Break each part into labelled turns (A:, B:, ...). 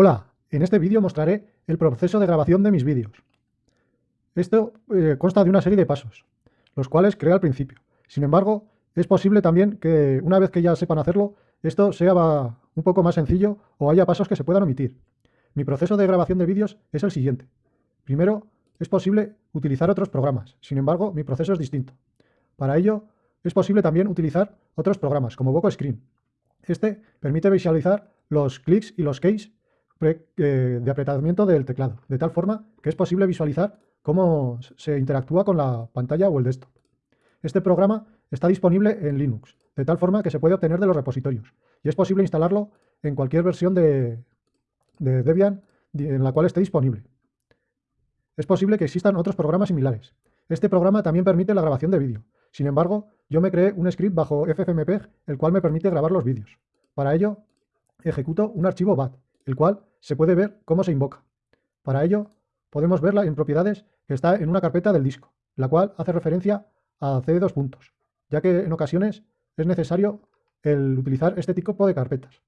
A: Hola, en este vídeo mostraré el proceso de grabación de mis vídeos. Esto eh, consta de una serie de pasos, los cuales creé al principio. Sin embargo, es posible también que una vez que ya sepan hacerlo, esto sea un poco más sencillo o haya pasos que se puedan omitir. Mi proceso de grabación de vídeos es el siguiente. Primero, es posible utilizar otros programas. Sin embargo, mi proceso es distinto. Para ello, es posible también utilizar otros programas, como Voco Screen. Este permite visualizar los clics y los keys de apretamiento del teclado, de tal forma que es posible visualizar cómo se interactúa con la pantalla o el desktop. Este programa está disponible en Linux, de tal forma que se puede obtener de los repositorios, y es posible instalarlo en cualquier versión de, de Debian en la cual esté disponible. Es posible que existan otros programas similares. Este programa también permite la grabación de vídeo. Sin embargo, yo me creé un script bajo FFmpeg, el cual me permite grabar los vídeos. Para ello, ejecuto un archivo BAT, el cual se puede ver cómo se invoca. Para ello, podemos verla en propiedades que está en una carpeta del disco, la cual hace referencia a CD2 puntos, ya que en ocasiones es necesario el utilizar este tipo de carpetas.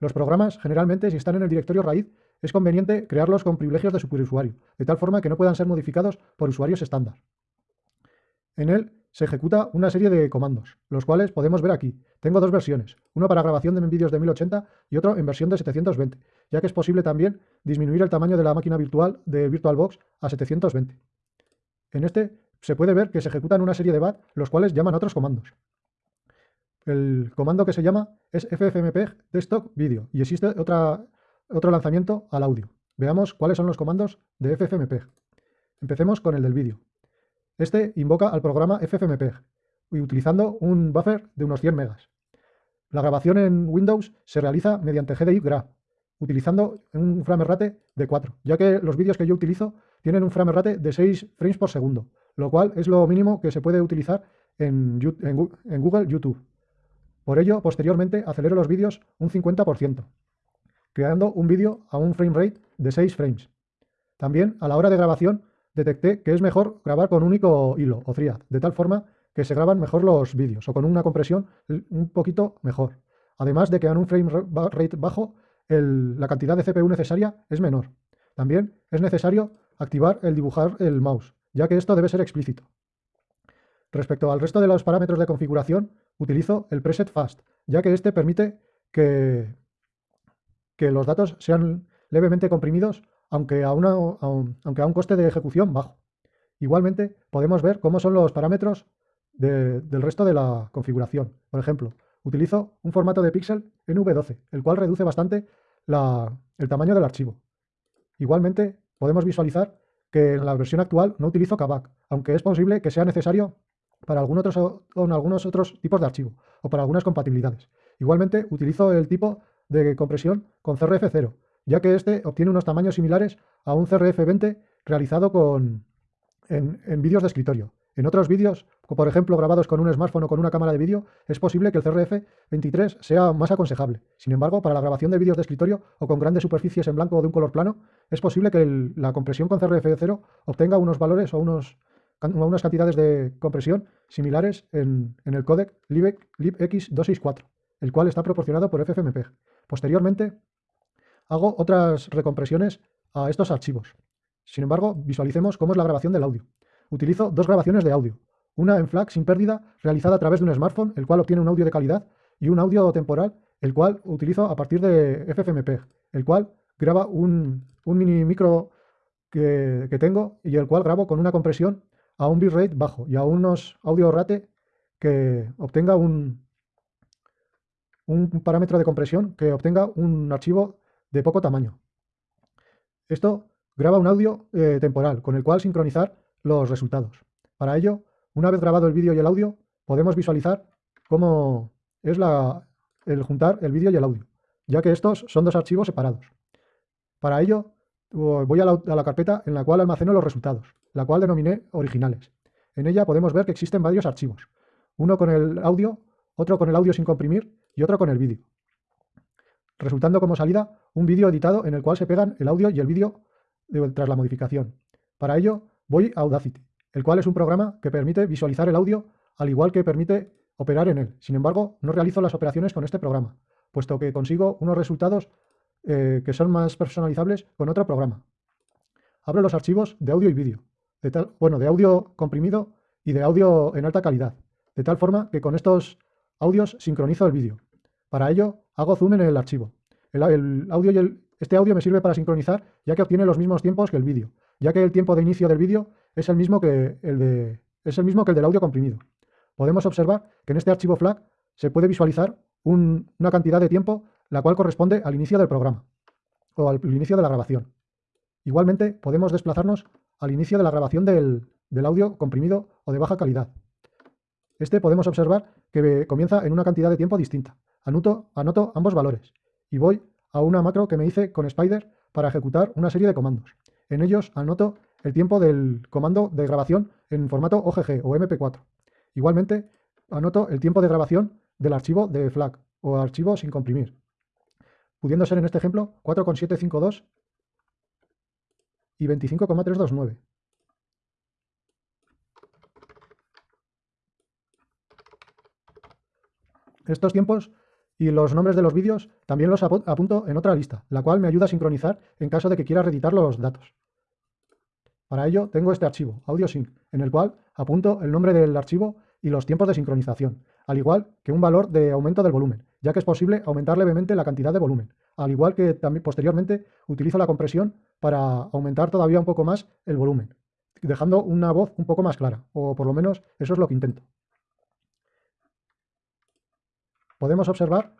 A: Los programas, generalmente, si están en el directorio raíz, es conveniente crearlos con privilegios de superusuario, de tal forma que no puedan ser modificados por usuarios estándar. En él se ejecuta una serie de comandos, los cuales podemos ver aquí. Tengo dos versiones, uno para grabación de vídeos de 1080 y otro en versión de 720, ya que es posible también disminuir el tamaño de la máquina virtual de VirtualBox a 720. En este se puede ver que se ejecutan una serie de BAT, los cuales llaman otros comandos. El comando que se llama es ffmpeg desktop video y existe otra, otro lanzamiento al audio. Veamos cuáles son los comandos de ffmpeg. Empecemos con el del vídeo. Este invoca al programa FFmpeg y utilizando un buffer de unos 100 megas. La grabación en Windows se realiza mediante GDI Graph, utilizando un frame rate de 4, ya que los vídeos que yo utilizo tienen un frame rate de 6 frames por segundo, lo cual es lo mínimo que se puede utilizar en, en Google YouTube. Por ello, posteriormente acelero los vídeos un 50%, creando un vídeo a un frame rate de 6 frames. También, a la hora de grabación, detecté que es mejor grabar con un único hilo o thread, de tal forma que se graban mejor los vídeos o con una compresión un poquito mejor. Además de que en un frame rate bajo la cantidad de CPU necesaria es menor. También es necesario activar el dibujar el mouse, ya que esto debe ser explícito. Respecto al resto de los parámetros de configuración, utilizo el preset fast, ya que este permite que, que los datos sean levemente comprimidos aunque a, un, aunque a un coste de ejecución bajo. Igualmente, podemos ver cómo son los parámetros del resto de la configuración. Por ejemplo, utilizo un formato de píxel en V12, el cual reduce bastante el tamaño del archivo. Igualmente, podemos visualizar que en la versión actual no utilizo KBAC, aunque es posible que sea necesario para algunos otros tipos de archivo o para algunas compatibilidades. Igualmente, utilizo el tipo de compresión con CRF0, ya que este obtiene unos tamaños similares a un CRF20 realizado con, en, vídeos de escritorio. En otros vídeos, por ejemplo grabados con un smartphone o con una cámara de vídeo, es posible que el CRF23 sea más aconsejable. Sin embargo, para la grabación de vídeos de escritorio o con grandes superficies en blanco o de un color plano, es posible que la compresión con CRF0 obtenga unos valores o unos, unas cantidades de compresión similares en, el códec libx264, el cual está proporcionado por FFmpeg. Posteriormente, hago otras recompresiones a estos archivos. Sin embargo, visualicemos cómo es la grabación del audio. Utilizo dos grabaciones de audio. Una en FLAC sin pérdida, realizada a través de un smartphone, el cual obtiene un audio de calidad, y un audio temporal, el cual utilizo a partir de FFmpeg, el cual graba un, mini micro que, tengo y el cual grabo con una compresión a un bitrate bajo y a unos audio rate que obtenga un, un parámetro de compresión que obtenga un archivo de poco tamaño. Esto graba un audio eh, temporal con el cual sincronizar los resultados. Para ello, una vez grabado el vídeo y el audio, podemos visualizar cómo es la, el juntar el vídeo y el audio, ya que estos son dos archivos separados. Para ello, voy a la, a la, carpeta en la cual almaceno los resultados, la cual denominé originales. En ella podemos ver que existen varios archivos, uno con el audio, otro con el audio sin comprimir y otro con el vídeo resultando como salida un vídeo editado en el cual se pegan el audio y el vídeo tras la modificación. Para ello voy a Audacity, el cual es un programa que permite visualizar el audio al igual que permite operar en él. Sin embargo, no realizo las operaciones con este programa, puesto que consigo unos resultados eh, que son más personalizables con otro programa. Abro los archivos de audio y vídeo, de tal, bueno, de audio comprimido y de audio en alta calidad, de tal forma que con estos audios sincronizo el vídeo. Para ello, hago zoom en el archivo. El, audio y el, este audio me sirve para sincronizar, ya que obtiene los mismos tiempos que el vídeo, ya que el tiempo de inicio del vídeo es el mismo que el, de, es el mismo que el del audio comprimido. Podemos observar que en este archivo FLAC se puede visualizar una cantidad de tiempo la cual corresponde al inicio del programa o al inicio de la grabación. Igualmente podemos desplazarnos al inicio de la grabación del, del audio comprimido o de baja calidad. Este podemos observar que comienza en una cantidad de tiempo distinta. Anoto, anoto ambos valores y voy a una macro que me hice con Spider para ejecutar una serie de comandos. En ellos anoto el tiempo del comando de grabación en formato OGG o MP4. Igualmente anoto el tiempo de grabación del archivo de FLAC o archivo sin comprimir, pudiendo ser en este ejemplo 4,752 y 25,329. Estos tiempos y los nombres de los vídeos también los apunto en otra lista, la cual me ayuda a sincronizar en caso de que quiera reeditar los datos. Para ello tengo este archivo, AudioSync, en el cual apunto el nombre del archivo y los tiempos de sincronización, al igual que un valor de aumento del volumen, ya que es posible aumentar levemente la cantidad de volumen, al igual que también posteriormente utilizo la compresión para aumentar todavía un poco más el volumen, dejando una voz un poco más clara, o por lo menos eso es lo que intento. Podemos observar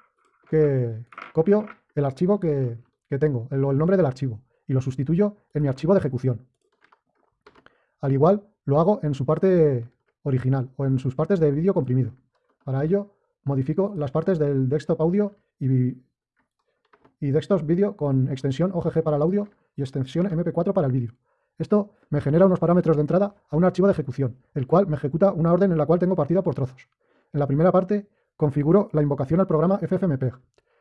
A: que copio el archivo que, tengo, el, nombre del archivo, y lo sustituyo en mi archivo de ejecución. Al igual lo hago en su parte original o en sus partes de vídeo comprimido. Para ello, modifico las partes del desktop audio y, y desktop vídeo con extensión OGG para el audio y extensión MP4 para el vídeo. Esto me genera unos parámetros de entrada a un archivo de ejecución, el cual me ejecuta una orden en la cual tengo partida por trozos. En la primera parte, configuro la invocación al programa FFmpeg.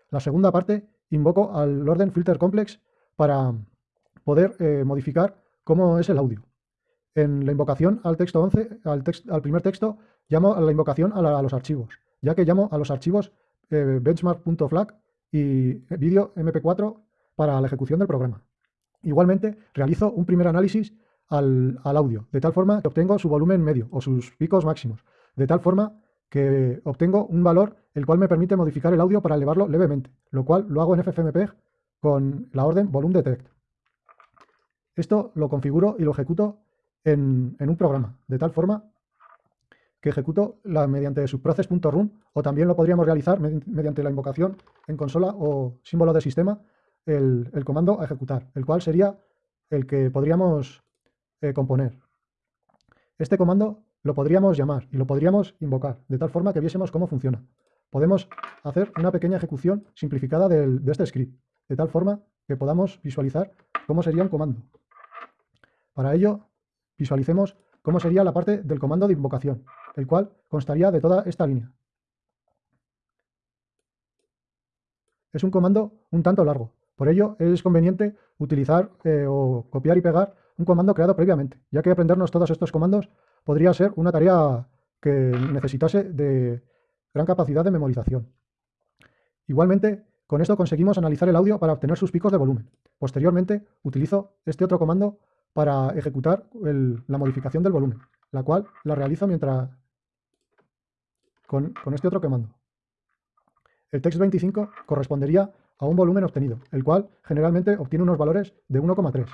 A: La segunda parte, invoco al orden filter complex para poder eh, modificar cómo es el audio. En la invocación al texto 11, al, al primer texto, llamo a la invocación a, los archivos, ya que llamo a los archivos eh, benchmark.flag y vídeo mp4 para la ejecución del programa. Igualmente, realizo un primer análisis al, audio, de tal forma que obtengo su volumen medio o sus picos máximos, de tal forma que obtengo un valor el cual me permite modificar el audio para elevarlo levemente, lo cual lo hago en FFmpeg con la orden volume detect. Esto lo configuro y lo ejecuto en, un programa, de tal forma que ejecuto la, mediante subprocess.run o también lo podríamos realizar mediante la invocación en consola o símbolo de sistema el, comando a ejecutar, el cual sería el que podríamos eh, componer. Este comando lo podríamos llamar y lo podríamos invocar, de tal forma que viésemos cómo funciona. Podemos hacer una pequeña ejecución simplificada de este script, de tal forma que podamos visualizar cómo sería un comando. Para ello, Visualicemos cómo sería la parte del comando de invocación, el cual constaría de toda esta línea. Es un comando un tanto largo, por ello es conveniente utilizar eh, o copiar y pegar un comando creado previamente, ya que aprendernos todos estos comandos podría ser una tarea que necesitase de gran capacidad de memorización. Igualmente, con esto conseguimos analizar el audio para obtener sus picos de volumen. Posteriormente, utilizo este otro comando para ejecutar la modificación del volumen, la cual la realizo mientras con, este otro comando. El text25 correspondería a un volumen obtenido, el cual generalmente obtiene unos valores de 1,3,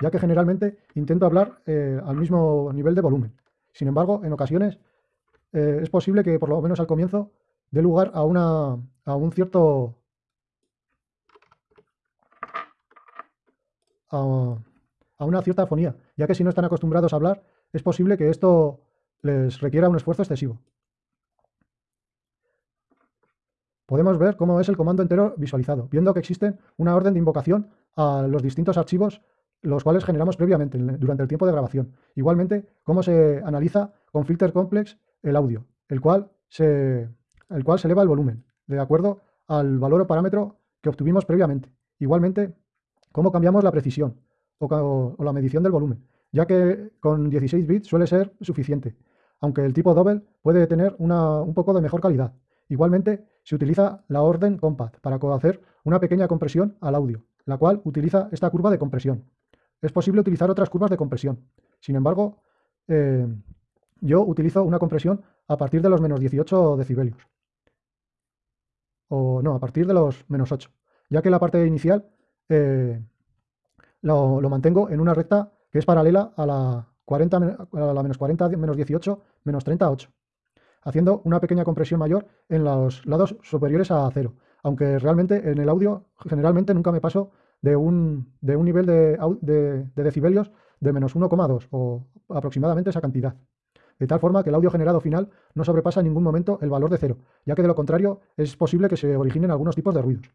A: ya que generalmente intento hablar eh, al mismo nivel de volumen. Sin embargo, en ocasiones eh, es posible que por lo menos al comienzo dé lugar a, una, a un cierto... A, a una cierta afonía, ya que si no están acostumbrados a hablar, es posible que esto les requiera un esfuerzo excesivo. Podemos ver cómo es el comando entero visualizado, viendo que existen una orden de invocación a los distintos archivos los cuales generamos previamente durante el tiempo de grabación. Igualmente, cómo se analiza con filter complex el audio, el cual se, el cual se eleva el volumen, de acuerdo al valor o parámetro que obtuvimos previamente. Igualmente, cómo cambiamos la precisión, o, la medición del volumen, ya que con 16 bits suele ser suficiente, aunque el tipo double puede tener un poco de mejor calidad. Igualmente, se utiliza la orden Compact para hacer una pequeña compresión al audio, la cual utiliza esta curva de compresión. Es posible utilizar otras curvas de compresión. Sin embargo, eh, yo utilizo una compresión a partir de los menos 18 decibelios. O no, a partir de los menos 8. Ya que la parte inicial eh, lo, mantengo en una recta que es paralela a la, 40, a la menos 40, menos 18, menos 38 haciendo una pequeña compresión mayor en los lados superiores a cero. Aunque realmente en el audio generalmente nunca me paso de un, de un nivel de, de decibelios de menos 1,2 o aproximadamente esa cantidad. De tal forma que el audio generado final no sobrepasa en ningún momento el valor de cero, ya que de lo contrario es posible que se originen algunos tipos de ruidos.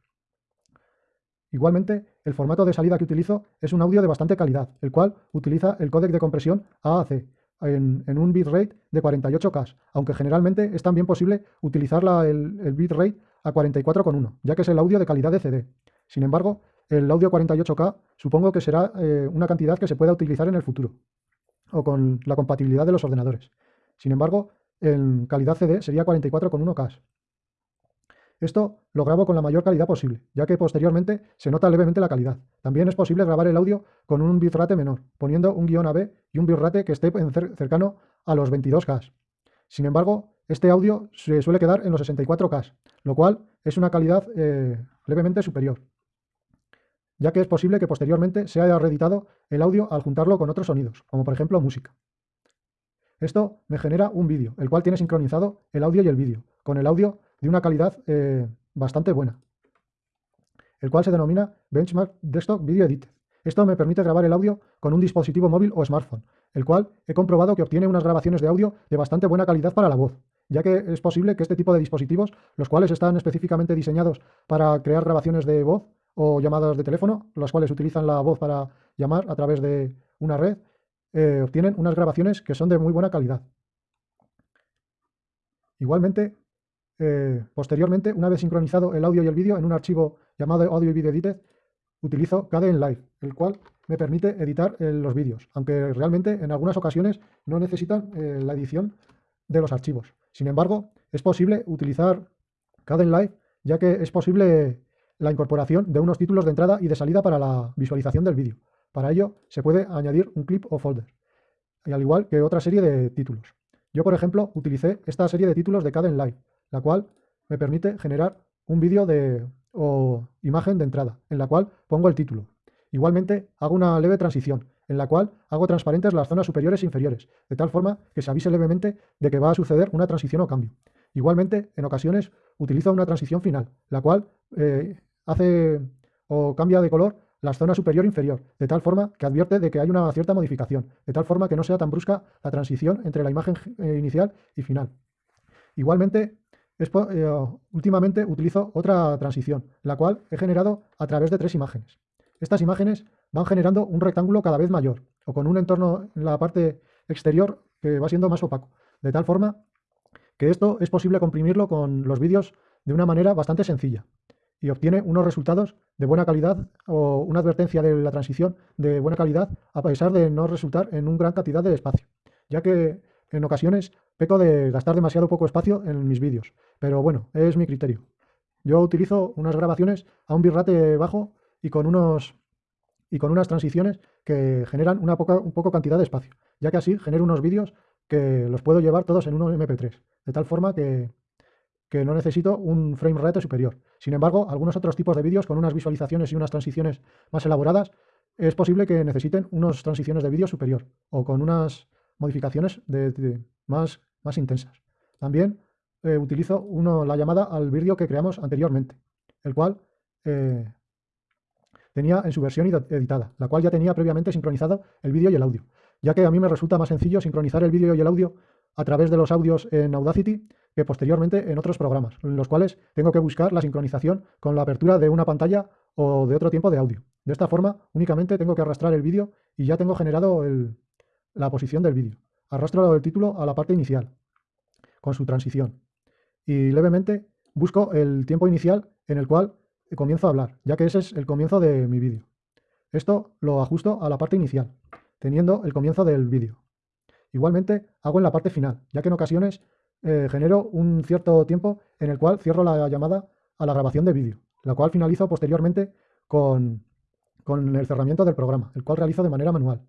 A: Igualmente, el formato de salida que utilizo es un audio de bastante calidad, el cual utiliza el códec de compresión AAC, en, un bitrate de 48K, aunque generalmente es también posible utilizar el, bitrate a 44,1, ya que es el audio de calidad de CD. Sin embargo, el audio 48K supongo que será eh, una cantidad que se pueda utilizar en el futuro, o con la compatibilidad de los ordenadores. Sin embargo, en calidad CD sería 44,1K. Esto lo grabo con la mayor calidad posible, ya que posteriormente se nota levemente la calidad. También es posible grabar el audio con un bitrate menor, poniendo un guion AB y un bitrate que esté cercano a los 22K. Sin embargo, este audio se suele quedar en los 64K, lo cual es una calidad eh, levemente superior, ya que es posible que posteriormente se haya reeditado el audio al juntarlo con otros sonidos, como por ejemplo música. Esto me genera un vídeo, el cual tiene sincronizado el audio y el vídeo, con el audio de una calidad eh, bastante buena, el cual se denomina Benchmark Desktop Video Edit. Esto me permite grabar el audio con un dispositivo móvil o smartphone, el cual he comprobado que obtiene unas grabaciones de audio de bastante buena calidad para la voz, ya que es posible que este tipo de dispositivos, los cuales están específicamente diseñados para crear grabaciones de voz o llamadas de teléfono, los cuales utilizan la voz para llamar a través de una red, eh, obtienen unas grabaciones que son de muy buena calidad. Igualmente, eh, posteriormente, una vez sincronizado el audio y el vídeo en un archivo llamado Audio y Video Edited, utilizo KDE Live, el cual me permite editar eh, los vídeos, aunque realmente en algunas ocasiones no necesitan la edición de los archivos. Sin embargo, es posible utilizar KDE Live, ya que es posible la incorporación de unos títulos de entrada y de salida para la visualización del vídeo. Para ello, se puede añadir un clip o folder, al igual que otra serie de títulos. Yo, por ejemplo, utilicé esta serie de títulos de KDE Live, la cual me permite generar un vídeo de, o imagen de entrada, en la cual pongo el título. Igualmente hago una leve transición, en la cual hago transparentes las zonas superiores e inferiores, de tal forma que se avise levemente de que va a suceder una transición o cambio. Igualmente, en ocasiones utilizo una transición final, la cual eh, hace o cambia de color la zona superior e inferior, de tal forma que advierte de que hay una cierta modificación, de tal forma que no sea tan brusca la transición entre la imagen eh, inicial y final. Igualmente, eh, últimamente utilizo otra transición, la cual he generado a través de tres imágenes. Estas imágenes van generando un rectángulo cada vez mayor, o con un entorno en la parte exterior que va siendo más opaco, de tal forma que esto es posible comprimirlo con los vídeos de una manera bastante sencilla y obtiene unos resultados de buena calidad o una advertencia de la transición de buena calidad a pesar de no resultar en una gran cantidad de espacio, ya que en ocasiones peco de gastar demasiado poco espacio en mis vídeos, pero bueno, es mi criterio. Yo utilizo unas grabaciones a un bitrate bajo y con, unos, y con unas transiciones que generan una poca un poco cantidad de espacio, ya que así genero unos vídeos que los puedo llevar todos en un MP3, de tal forma que, que no necesito un frame rate superior. Sin embargo, algunos otros tipos de vídeos con unas visualizaciones y unas transiciones más elaboradas, es posible que necesiten unas transiciones de vídeo superior o con unas modificaciones de, más, más intensas. También eh, utilizo uno, la llamada al vídeo que creamos anteriormente, el cual eh, tenía en su versión editada, la cual ya tenía previamente sincronizado el vídeo y el audio, ya que a mí me resulta más sencillo sincronizar el vídeo y el audio a través de los audios en Audacity que posteriormente en otros programas, en los cuales tengo que buscar la sincronización con la apertura de una pantalla o de otro tiempo de audio. De esta forma, únicamente tengo que arrastrar el vídeo y ya tengo generado la posición del vídeo. Arrastro el título a la parte inicial, con su transición. Y levemente busco el tiempo inicial en el cual comienzo a hablar, ya que ese es el comienzo de mi vídeo. Esto lo ajusto a la parte inicial, teniendo el comienzo del vídeo. Igualmente hago en la parte final, ya que en ocasiones eh, genero un cierto tiempo en el cual cierro la llamada a la grabación de vídeo, la cual finalizo posteriormente con, con el cerramiento del programa, el cual realizo de manera manual.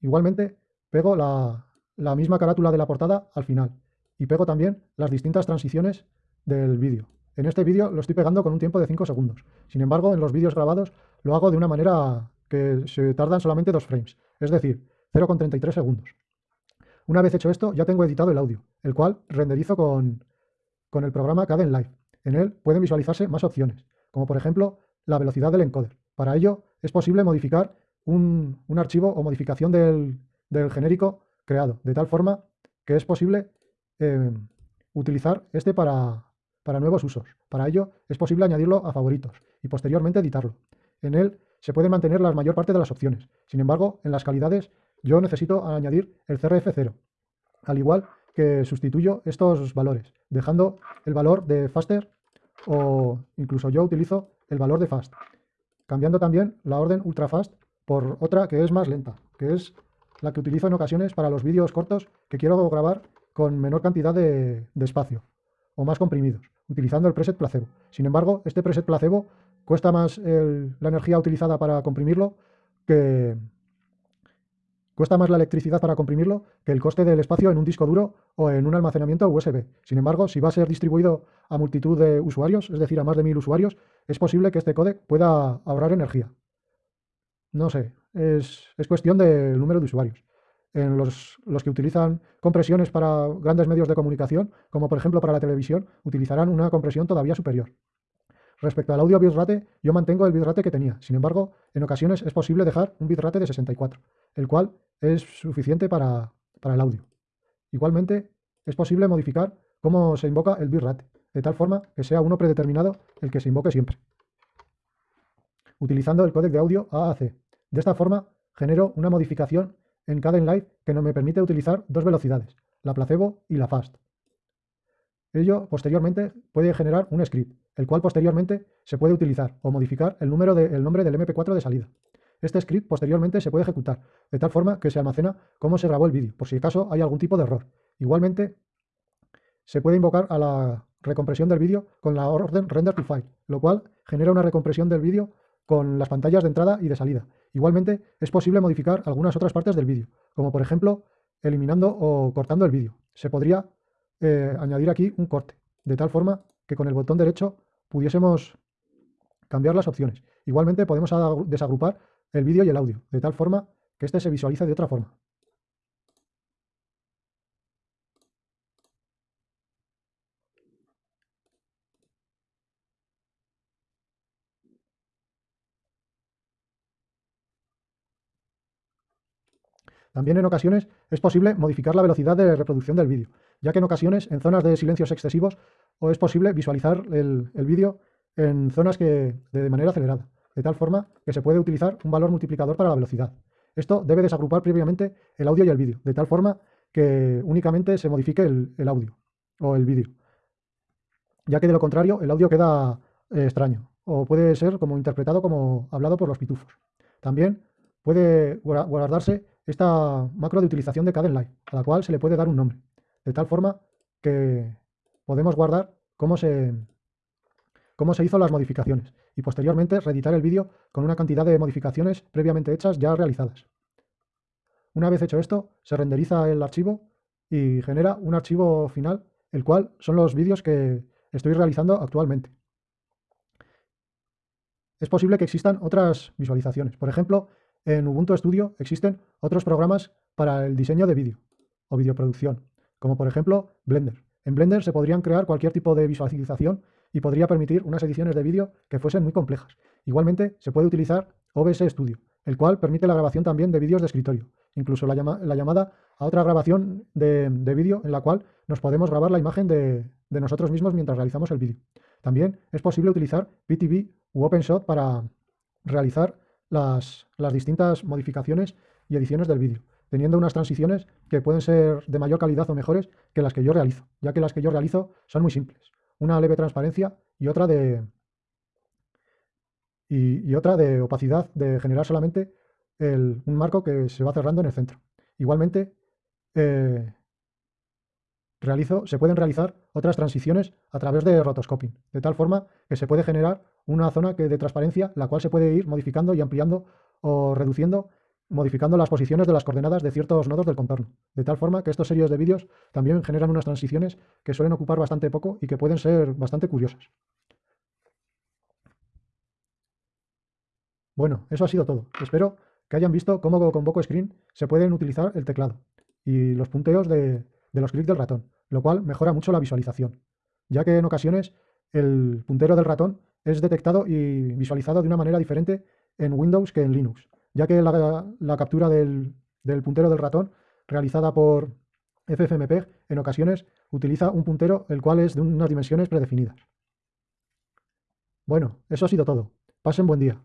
A: Igualmente, pego la, la misma carátula de la portada al final y pego también las distintas transiciones del vídeo. En este vídeo lo estoy pegando con un tiempo de 5 segundos. Sin embargo, en los vídeos grabados lo hago de una manera que se tardan solamente 2 frames, es decir, 0,33 segundos. Una vez hecho esto, ya tengo editado el audio, el cual renderizo con, con el programa Caden Live. En él pueden visualizarse más opciones, como por ejemplo la velocidad del encoder. Para ello es posible modificar un, archivo o modificación del, genérico creado, de tal forma que es posible eh, utilizar este para, para nuevos usos. Para ello es posible añadirlo a favoritos y posteriormente editarlo. En él se pueden mantener la mayor parte de las opciones. Sin embargo, en las calidades yo necesito añadir el CRF0, al igual que sustituyo estos valores, dejando el valor de faster o incluso yo utilizo el valor de fast, cambiando también la orden ultrafast por otra que es más lenta, que es la que utilizo en ocasiones para los vídeos cortos que quiero grabar con menor cantidad de, espacio o más comprimidos, utilizando el preset placebo. Sin embargo, este preset placebo cuesta más la energía utilizada para comprimirlo que, Cuesta más la electricidad para comprimirlo que el coste del espacio en un disco duro o en un almacenamiento USB. Sin embargo, si va a ser distribuido a multitud de usuarios, es decir, a más de mil usuarios, es posible que este codec pueda ahorrar energía. No sé, es, cuestión del número de usuarios. En los, los, que utilizan compresiones para grandes medios de comunicación, como por ejemplo para la televisión, utilizarán una compresión todavía superior. Respecto al audio bitrate, yo mantengo el bitrate que tenía. Sin embargo, en ocasiones es posible dejar un bitrate de 64, el cual es suficiente para, el audio. Igualmente, es posible modificar cómo se invoca el bitrate, de tal forma que sea uno predeterminado el que se invoque siempre. Utilizando el códec de audio AAC. De esta forma, genero una modificación en cada Live que no me permite utilizar dos velocidades, la placebo y la fast. Ello posteriormente puede generar un script, el cual posteriormente se puede utilizar o modificar el, número de, el nombre del MP4 de salida. Este script posteriormente se puede ejecutar, de tal forma que se almacena cómo se grabó el vídeo, por si acaso hay algún tipo de error. Igualmente, se puede invocar a la recompresión del vídeo con la orden render to file, lo cual genera una recompresión del vídeo con las pantallas de entrada y de salida. Igualmente, es posible modificar algunas otras partes del vídeo, como por ejemplo, eliminando o cortando el vídeo. Se podría eh, añadir aquí un corte, de tal forma que con el botón derecho pudiésemos cambiar las opciones. Igualmente podemos desagrupar el vídeo y el audio, de tal forma que este se visualice de otra forma. También en ocasiones es posible modificar la velocidad de reproducción del vídeo, ya que en ocasiones en zonas de silencios excesivos o es posible visualizar el, vídeo en zonas que de manera acelerada, de tal forma que se puede utilizar un valor multiplicador para la velocidad. Esto debe desagrupar previamente el audio y el vídeo, de tal forma que únicamente se modifique el, audio o el vídeo, ya que de lo contrario el audio queda eh, extraño o puede ser como interpretado como hablado por los pitufos. También puede guardarse esta macro de utilización de Live, a la cual se le puede dar un nombre, de tal forma que podemos guardar cómo se, cómo se hizo las modificaciones y posteriormente reeditar el vídeo con una cantidad de modificaciones previamente hechas ya realizadas. Una vez hecho esto, se renderiza el archivo y genera un archivo final, el cual son los vídeos que estoy realizando actualmente. Es posible que existan otras visualizaciones. Por ejemplo, en Ubuntu Studio existen otros programas para el diseño de vídeo o videoproducción, como por ejemplo Blender. En Blender se podrían crear cualquier tipo de visualización y podría permitir unas ediciones de vídeo que fuesen muy complejas. Igualmente se puede utilizar OBS Studio, el cual permite la grabación también de vídeos de escritorio, incluso la, llamada a otra grabación de, vídeo en la cual nos podemos grabar la imagen de, nosotros mismos mientras realizamos el vídeo. También es posible utilizar PTV u OpenShot para realizar las, distintas modificaciones y ediciones del vídeo, teniendo unas transiciones que pueden ser de mayor calidad o mejores que las que yo realizo, ya que las que yo realizo son muy simples. Una leve transparencia y otra de, y, otra de opacidad, de generar solamente un marco que se va cerrando en el centro. Igualmente, eh, realizo, se pueden realizar otras transiciones a través de rotoscoping, de tal forma que se puede generar una zona que de transparencia, la cual se puede ir modificando y ampliando o reduciendo, modificando las posiciones de las coordenadas de ciertos nodos del contorno. De tal forma que estos series de vídeos también generan unas transiciones que suelen ocupar bastante poco y que pueden ser bastante curiosas. Bueno, eso ha sido todo. Espero que hayan visto cómo con Boco Screen se pueden utilizar el teclado y los punteos de los clics del ratón, lo cual mejora mucho la visualización, ya que en ocasiones el puntero del ratón es detectado y visualizado de una manera diferente en Windows que en Linux, ya que la, captura del, del, puntero del ratón realizada por FFmpeg en ocasiones utiliza un puntero el cual es de unas dimensiones predefinidas. Bueno, eso ha sido todo. Pasen buen día.